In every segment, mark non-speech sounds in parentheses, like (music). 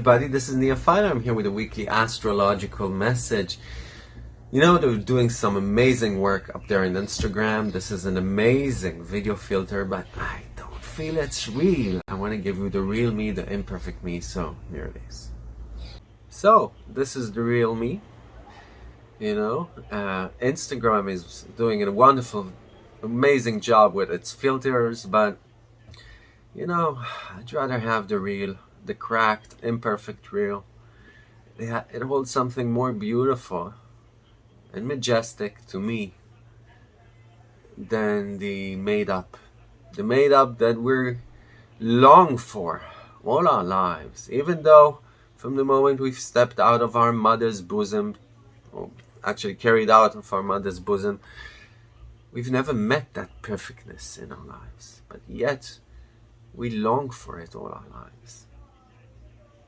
everybody, this is Neophyte. I'm here with a weekly astrological message. You know, they're doing some amazing work up there on Instagram. This is an amazing video filter, but I don't feel it's real. I want to give you the real me, the imperfect me, so here it is. So, this is the real me. You know, uh, Instagram is doing a wonderful, amazing job with its filters, but you know, I'd rather have the real the cracked, imperfect real. It, it holds something more beautiful and majestic to me than the made-up. The made-up that we're long for all our lives, even though from the moment we've stepped out of our mother's bosom, or actually carried out of our mother's bosom, we've never met that perfectness in our lives. But yet, we long for it all our lives.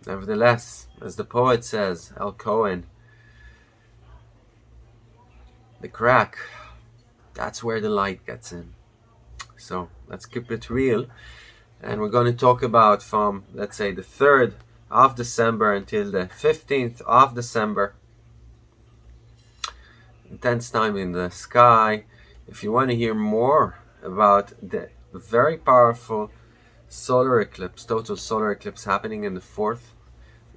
Nevertheless, as the poet says, El Cohen, the crack, that's where the light gets in. So let's keep it real. And we're going to talk about from, let's say, the 3rd of December until the 15th of December. Intense time in the sky. If you want to hear more about the very powerful solar eclipse, total solar eclipse happening in the 4th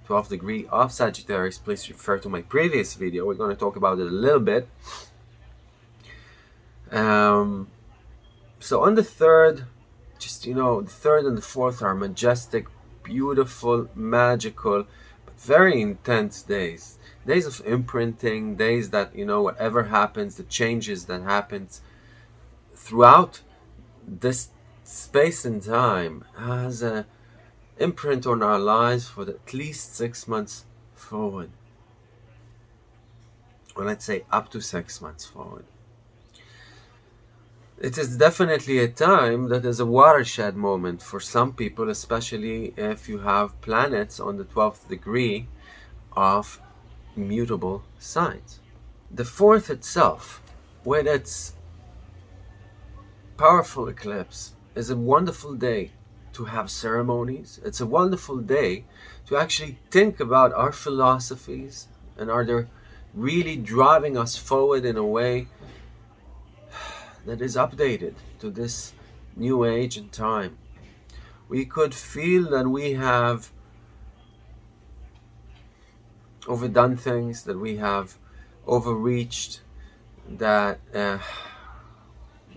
12th degree of Sagittarius, please refer to my previous video. We're going to talk about it a little bit. Um, so on the 3rd, just, you know, the 3rd and the 4th are majestic, beautiful, magical, but very intense days. Days of imprinting, days that, you know, whatever happens, the changes that happens throughout this space and time has an imprint on our lives for at least six months forward. Or let's say up to six months forward. It is definitely a time that is a watershed moment for some people, especially if you have planets on the 12th degree of mutable signs. The fourth itself, with its powerful eclipse, is a wonderful day to have ceremonies. It's a wonderful day to actually think about our philosophies and are they really driving us forward in a way that is updated to this new age and time. We could feel that we have overdone things, that we have overreached, that uh,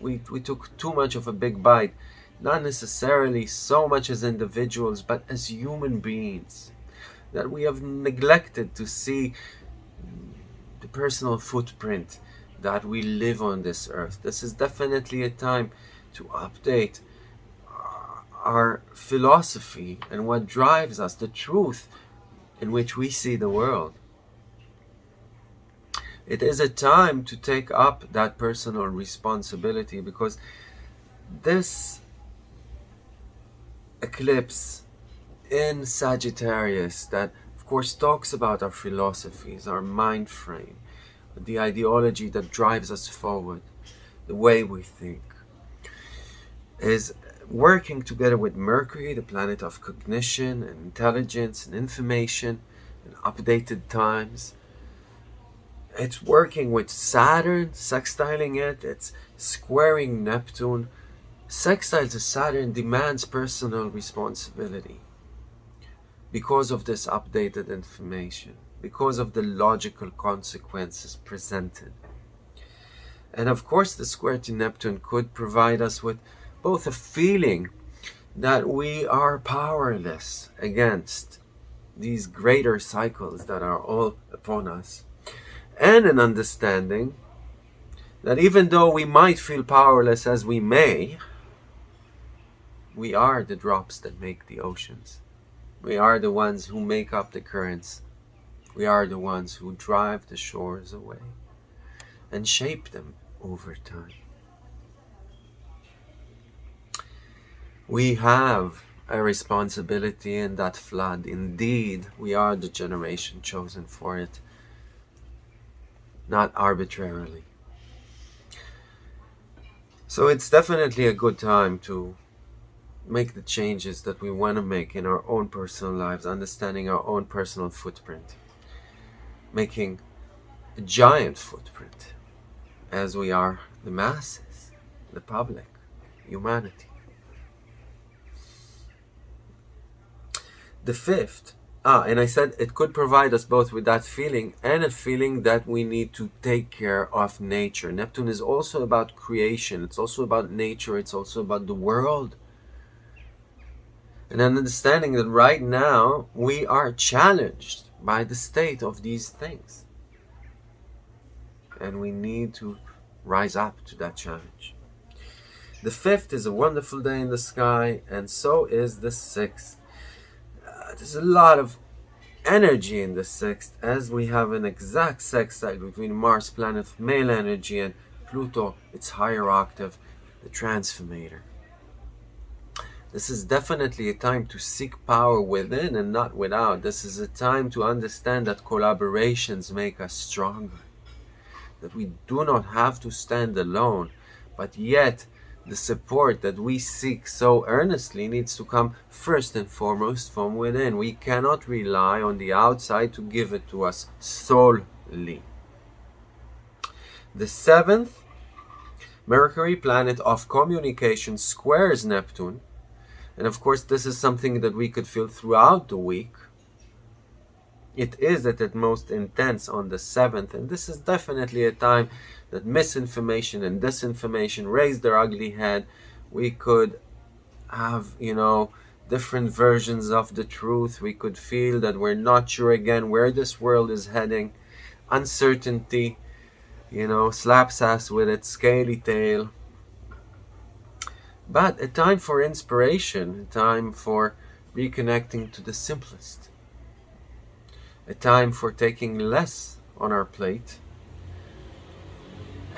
we, we took too much of a big bite not necessarily so much as individuals, but as human beings. That we have neglected to see the personal footprint that we live on this earth. This is definitely a time to update our philosophy and what drives us, the truth in which we see the world. It is a time to take up that personal responsibility because this eclipse in Sagittarius that of course talks about our philosophies, our mind frame, the ideology that drives us forward, the way we think, is working together with Mercury, the planet of cognition and intelligence and information and updated times. It's working with Saturn, sextiling it, it's squaring Neptune, Sextile to Saturn demands personal responsibility because of this updated information, because of the logical consequences presented. And of course, the square to Neptune could provide us with both a feeling that we are powerless against these greater cycles that are all upon us, and an understanding that even though we might feel powerless as we may, we are the drops that make the oceans. We are the ones who make up the currents. We are the ones who drive the shores away and shape them over time. We have a responsibility in that flood. Indeed, we are the generation chosen for it, not arbitrarily. So it's definitely a good time to make the changes that we want to make in our own personal lives, understanding our own personal footprint, making a giant footprint as we are the masses, the public, humanity. The fifth, ah, and I said it could provide us both with that feeling and a feeling that we need to take care of nature. Neptune is also about creation, it's also about nature, it's also about the world and an understanding that right now we are challenged by the state of these things. And we need to rise up to that challenge. The fifth is a wonderful day in the sky, and so is the sixth. There's a lot of energy in the sixth, as we have an exact sextile between Mars, planet male energy, and Pluto, its higher octave, the transformator. This is definitely a time to seek power within and not without. This is a time to understand that collaborations make us stronger. That we do not have to stand alone, but yet the support that we seek so earnestly needs to come first and foremost from within. We cannot rely on the outside to give it to us solely. The seventh, Mercury, planet of communication, squares Neptune and of course, this is something that we could feel throughout the week. It is at its most intense on the 7th, and this is definitely a time that misinformation and disinformation raise their ugly head. We could have, you know, different versions of the truth. We could feel that we're not sure again where this world is heading. Uncertainty, you know, slaps us with its scaly tail but a time for inspiration, a time for reconnecting to the simplest, a time for taking less on our plate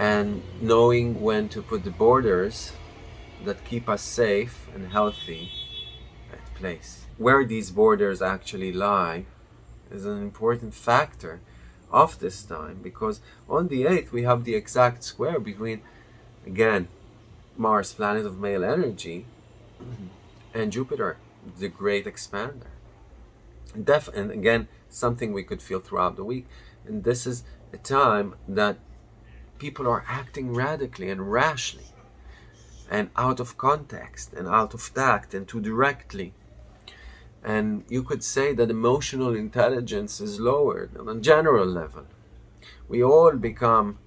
and knowing when to put the borders that keep us safe and healthy at place. Where these borders actually lie is an important factor of this time because on the 8th we have the exact square between again Mars, planet of male energy, and Jupiter, the great expander. Def and again, something we could feel throughout the week. And this is a time that people are acting radically and rashly and out of context and out of tact and too directly. And you could say that emotional intelligence is lowered on a general level. We all become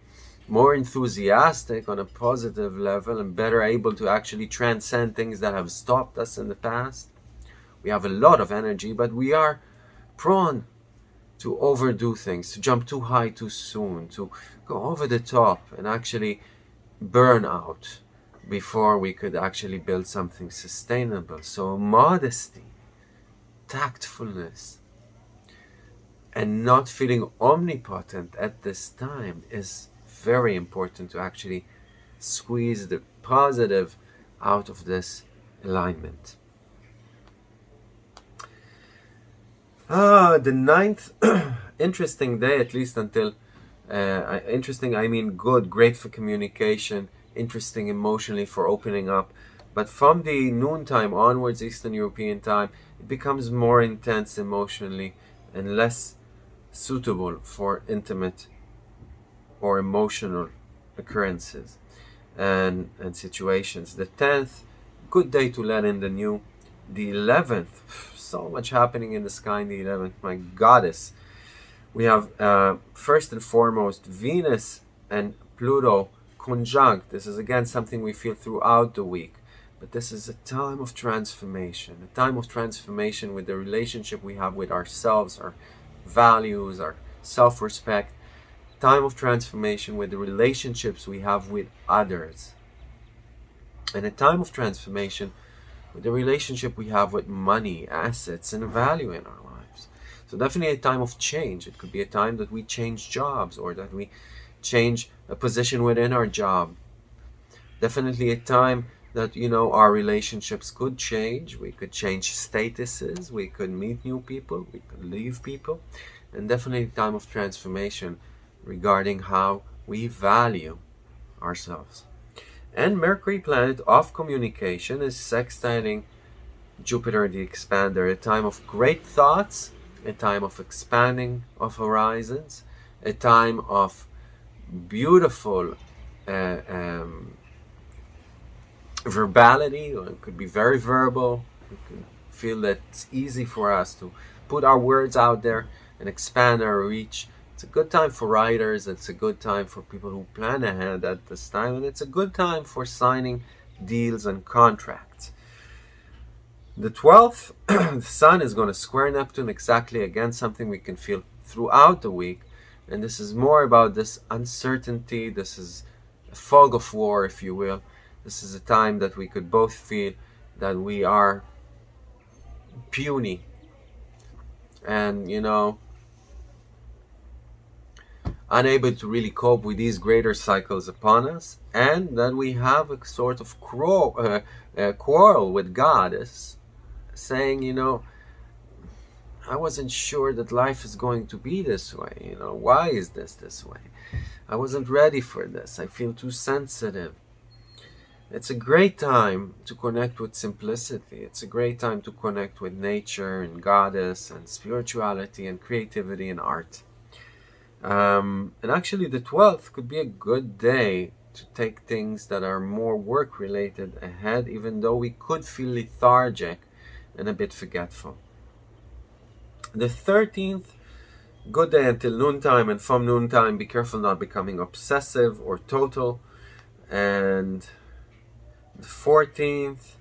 more enthusiastic on a positive level and better able to actually transcend things that have stopped us in the past. We have a lot of energy, but we are prone to overdo things, to jump too high too soon, to go over the top and actually burn out before we could actually build something sustainable. So modesty, tactfulness, and not feeling omnipotent at this time is very important to actually squeeze the positive out of this alignment. Ah, the ninth (clears throat) interesting day, at least until uh, interesting, I mean good, great for communication, interesting emotionally for opening up. But from the noontime onwards, Eastern European time, it becomes more intense emotionally and less suitable for intimate or emotional occurrences and, and situations. The 10th, good day to let in the new. The 11th, so much happening in the sky in the 11th, my goddess. We have uh, first and foremost Venus and Pluto conjunct. This is again something we feel throughout the week. But this is a time of transformation, a time of transformation with the relationship we have with ourselves, our values, our self-respect, time of transformation with the relationships we have with others. And a time of transformation the relationship we have with money, assets, and value in our lives. So definitely a time of change. It could be a time that we change jobs or that we change a position within our job. Definitely a time that, you know, our relationships could change. We could change statuses. We could meet new people. We could leave people. And definitely a time of transformation regarding how we value ourselves. And Mercury planet of communication is sextiling Jupiter the expander, a time of great thoughts, a time of expanding of horizons, a time of beautiful uh, um, verbality, it could be very verbal. We can feel that it's easy for us to put our words out there and expand our reach. It's a good time for writers, it's a good time for people who plan ahead at this time, and it's a good time for signing deals and contracts. The 12th, (clears throat) the Sun is going to square Neptune exactly again, something we can feel throughout the week. And this is more about this uncertainty, this is a fog of war, if you will. This is a time that we could both feel that we are puny. And, you know, unable to really cope with these greater cycles upon us, and that we have a sort of quarrel, uh, uh, quarrel with God, saying, you know, I wasn't sure that life is going to be this way. You know, why is this this way? I wasn't ready for this. I feel too sensitive. It's a great time to connect with simplicity. It's a great time to connect with nature and goddess and spirituality and creativity and art. Um, and actually, the 12th could be a good day to take things that are more work related ahead, even though we could feel lethargic and a bit forgetful. The 13th, good day until noontime, and from noontime, be careful not becoming obsessive or total. And the 14th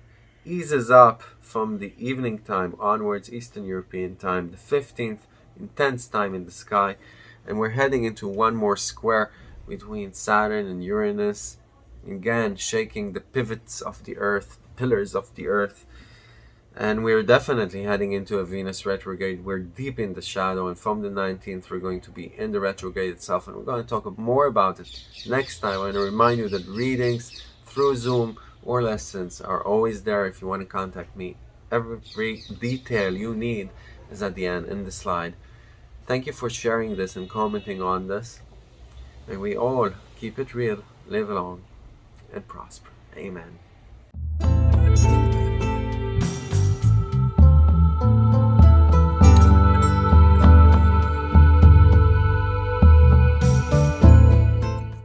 eases up from the evening time onwards, Eastern European time. The 15th, intense time in the sky and we're heading into one more square between Saturn and Uranus. Again shaking the pivots of the earth pillars of the earth. And we're definitely heading into a Venus retrograde. We're deep in the shadow and from the 19th we're going to be in the retrograde itself and we're going to talk more about it next time. I want to remind you that readings through Zoom or lessons are always there if you want to contact me. Every detail you need is at the end in the slide Thank you for sharing this and commenting on this. May we all keep it real, live long, and prosper. Amen.